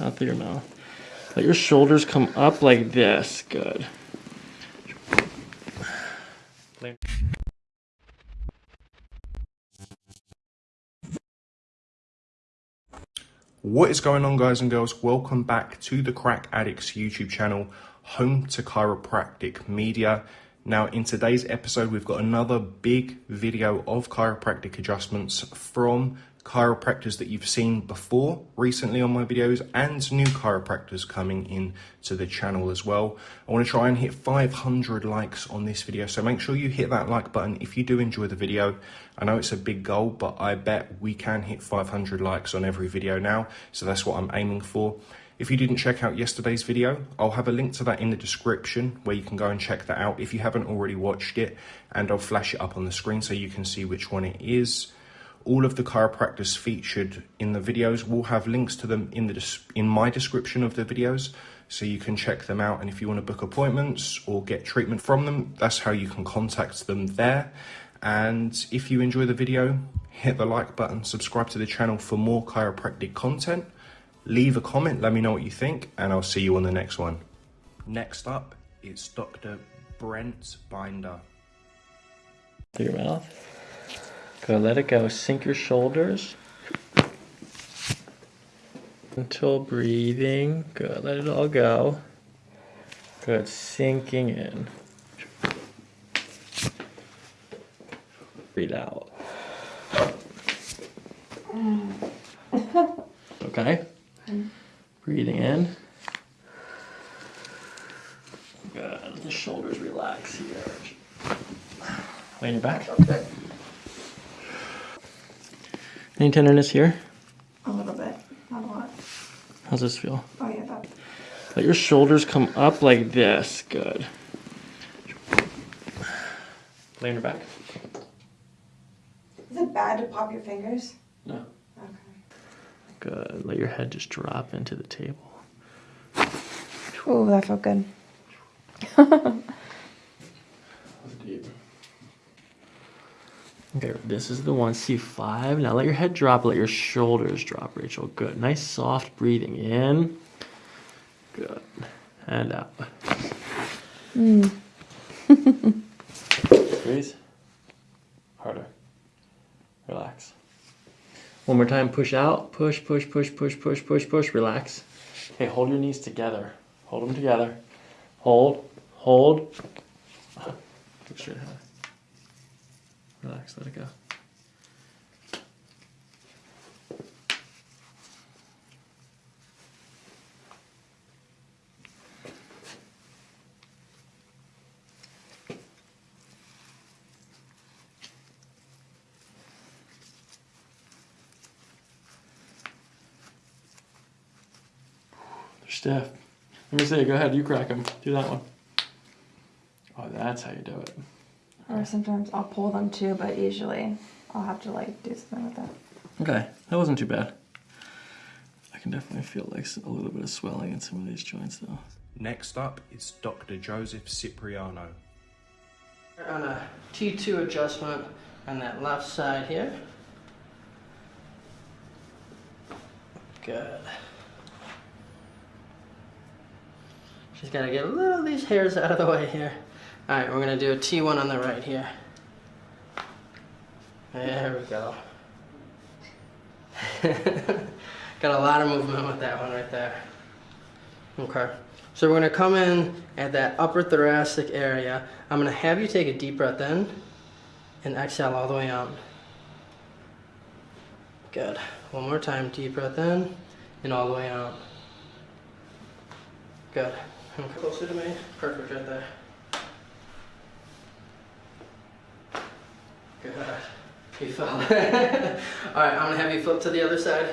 out through your mouth. Let your shoulders come up like this. Good. What is going on guys and girls? Welcome back to the Crack Addicts YouTube channel, home to chiropractic media. Now in today's episode, we've got another big video of chiropractic adjustments from chiropractors that you've seen before recently on my videos and new chiropractors coming in to the channel as well. I want to try and hit 500 likes on this video, so make sure you hit that like button if you do enjoy the video. I know it's a big goal, but I bet we can hit 500 likes on every video now, so that's what I'm aiming for. If you didn't check out yesterday's video, I'll have a link to that in the description where you can go and check that out if you haven't already watched it, and I'll flash it up on the screen so you can see which one it is. All of the chiropractors featured in the videos will have links to them in the in my description of the videos, so you can check them out. And if you want to book appointments or get treatment from them, that's how you can contact them there. And if you enjoy the video, hit the like button, subscribe to the channel for more chiropractic content. Leave a comment, let me know what you think, and I'll see you on the next one. Next up, it's Dr. Brent Binder. Through your mouth. Good, let it go. Sink your shoulders. Until breathing. Good, let it all go. Good, sinking in. Breathe out. Okay? Breathing in. Good, let the shoulders relax here. Lay on your back. Okay. Any tenderness here? A little bit, not a lot. How's this feel? Oh yeah, that. Let your shoulders come up like this. Good. Lay on your back. Is it bad to pop your fingers? No. Okay. Good. Let your head just drop into the table. Oh, that felt good. Deep. Okay, this is the one, C5. Now let your head drop, let your shoulders drop, Rachel. Good. Nice soft breathing in. Good. And out. Mm. Breathe. Harder. Relax. One more time, push out. Push, push, push, push, push, push, push. Relax. Okay, hold your knees together. Hold them together. Hold, hold. Look straight ahead. Relax, let it go. Stiff. Let me see. Go ahead. You crack them. Do that one. Oh, that's how you do it. Or sometimes I'll pull them too, but usually I'll have to like do something with that. Okay, that wasn't too bad. I can definitely feel like a little bit of swelling in some of these joints though. Next up is Dr. Joseph Cipriano. On a T2 adjustment on that left side here. Good. Just gotta get a little of these hairs out of the way here. All right, we're gonna do a T1 on the right here. There we go. Got a lot of movement with that one right there. Okay, so we're gonna come in at that upper thoracic area. I'm gonna have you take a deep breath in and exhale all the way out. Good. One more time, deep breath in and all the way out. Good. Closer to me. Perfect right there. You fell. Alright, I'm gonna have you flip to the other side.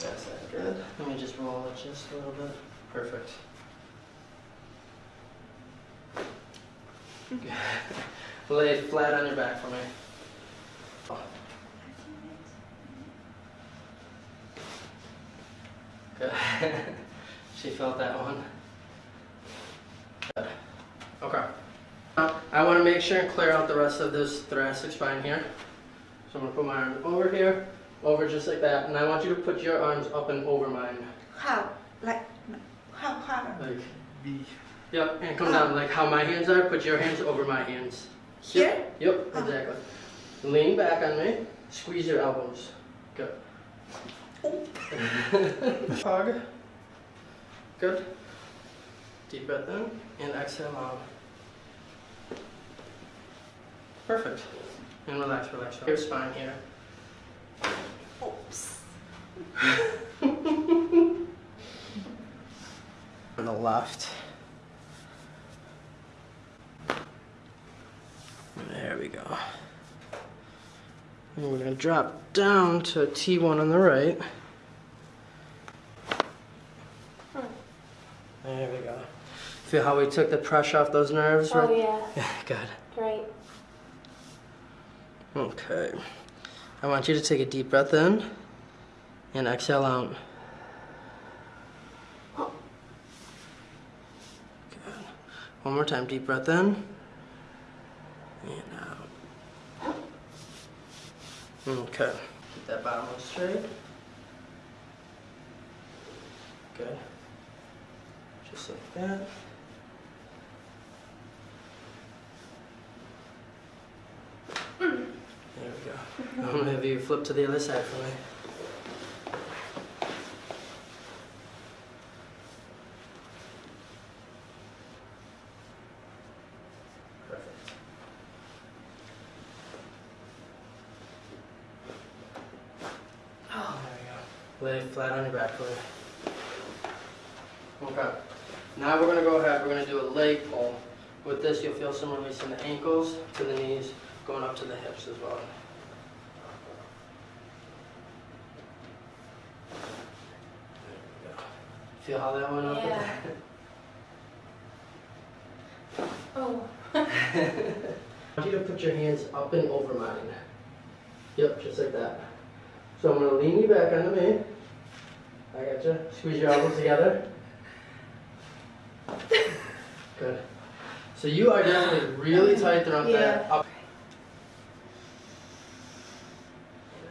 That's that good. Let me just roll it just a little bit. Perfect. Good. Lay flat on your back for me. Good. she felt that one. Good. Okay. Now, I want to make sure and clear out the rest of this thoracic spine here. So I'm gonna put my arm over here, over just like that, and I want you to put your arms up and over mine. How? Like how? How? Like the. Yep, and come down like how my hands are. Put your hands over my hands. Here? Yep, Oh. exactly. Lean back on me. Squeeze your elbows. Good. Hug. Good. Deep breath in and exhale out. Perfect. And relax, relax. Your spine here. Oops. On the left. There we go. And we're gonna drop down to a T1 on the right. There we go. Feel how we took the pressure off those nerves, oh, right? Oh yeah, Yeah, good. great. Okay. I want you to take a deep breath in and exhale out. Good. One more time, deep breath in and out. Okay. Keep that bottom one straight. Good. Just like that. There we go. I'm gonna have you flip to the other side for me. Perfect. Oh, there we go. Lay flat on your back for. Okay. Now we're gonna go ahead, we're gonna do a leg pull. With this, you'll feel some release in the ankles to the knees, going up to the hips as well. There we go. Feel how that went up? Yeah. Oh, I want you to put your hands up and over mine. Yep, just like that. So I'm gonna lean you back onto me. I got you. Squeeze your elbows together. Good. So you are definitely really tight throughout that Yeah. up.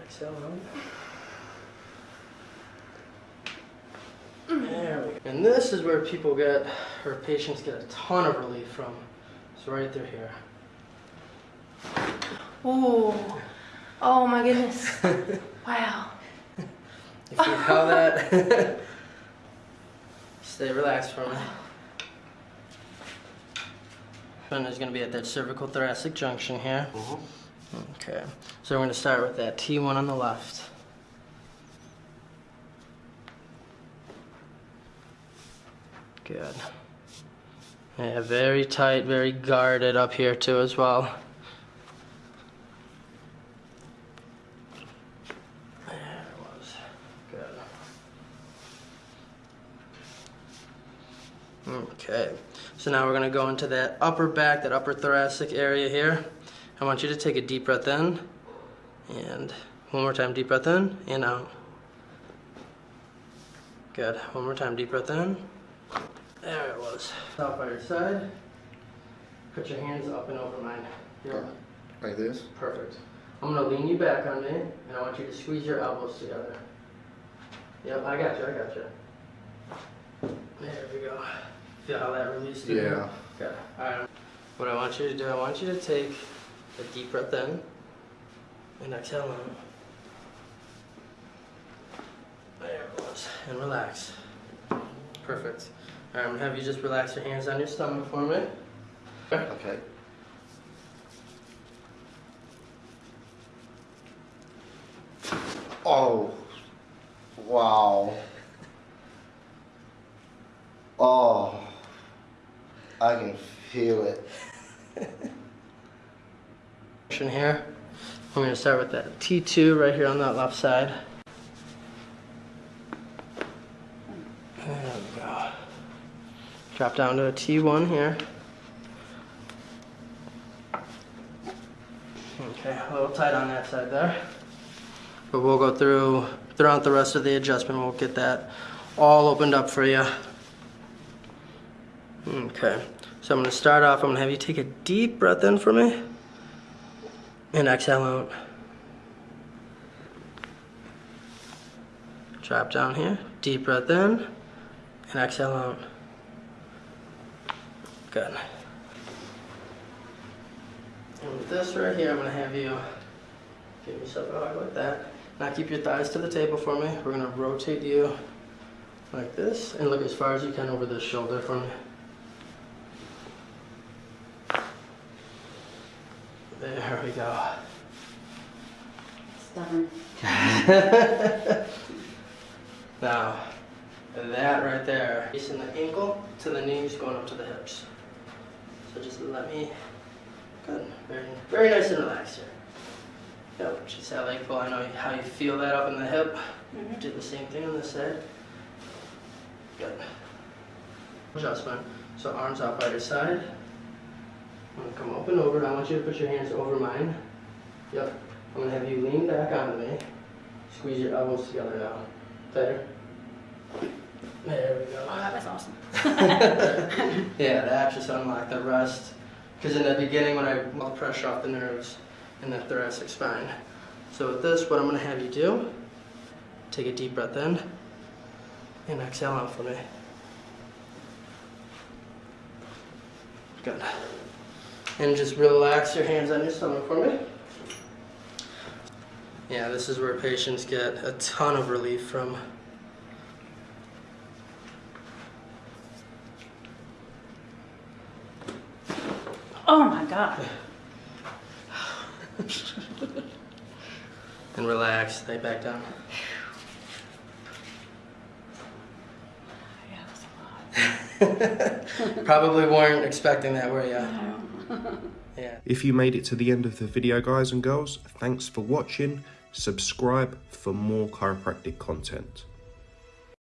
Exhale out. There we go. And this is where people get, or patients get a ton of relief from. So right through here. oh, oh my goodness! Wow. You feel how that? Stay relaxed for a minute. And is going to be at that cervical thoracic junction here. Mm-hmm. Okay. So we're going to start with that T1 on the left. Good. Yeah, very tight, very guarded up here too as well. There it was. Good. Okay. So now we're going to go into that upper back, that upper thoracic area here. I want you to take a deep breath in. And one more time, deep breath in and out. Good. One more time, deep breath in. There it was. Stop by your side. Put your hands up and over mine. Yep. Like this? Perfect. I'm gonna lean you back on me, and I want you to squeeze your elbows together. Yep, I got you, I got you. There we go. Feel how that released you? Yeah. Okay. Alright. What I want you to do, I want you to take a deep breath in and exhale out. There it was. And relax. Perfect. I'm gonna have you just relax your hands on your stomach for me. Okay. Oh. Wow. Oh. I can feel it. Here. I'm going to start with that T2 right here on that left side. drop down to a T1 here. Okay, a little tight on that side there. But we'll go through throughout the rest of the adjustment. We'll get that all opened up for you. Okay, so I'm gonna start off, I'm gonna have you take a deep breath in for me and exhale out. Drop down here, deep breath in and exhale out. Good. And with this right here, I'm gonna have you give yourself a hug like that. Now keep your thighs to the table for me. We're gonna rotate you like this and look as far as you can over the shoulder for me. There we go. Stubborn. Now, that right there, facing the ankle to the knees, going up to the hips. So just let me, good, very, very nice and relaxed here. Yep, just that leg pull. I know how you feel that up in the hip. Mm-hmm. Do the same thing on this side. Good. Adjustment. So arms out by your side. I'm gonna come up and over. I want you to put your hands over mine. Yep. I'm gonna have you lean back onto me. Squeeze your elbows together now. Tighter. There we go. Oh, that was awesome. yeah, that just unlocked the rest. Because in the beginning, when I well pressure off the nerves in the thoracic spine. So with this, what I'm gonna have you do, take a deep breath in and exhale out for me. Good. And just relax your hands on your stomach for me. Yeah, this is where patients get a ton of relief from. Oh my god. And relax, lay back down. Yeah, that's a lot. Probably weren't expecting that, were you? Yeah. If you made it to the end of the video, guys and girls, thanks for watching. Subscribe for more chiropractic content.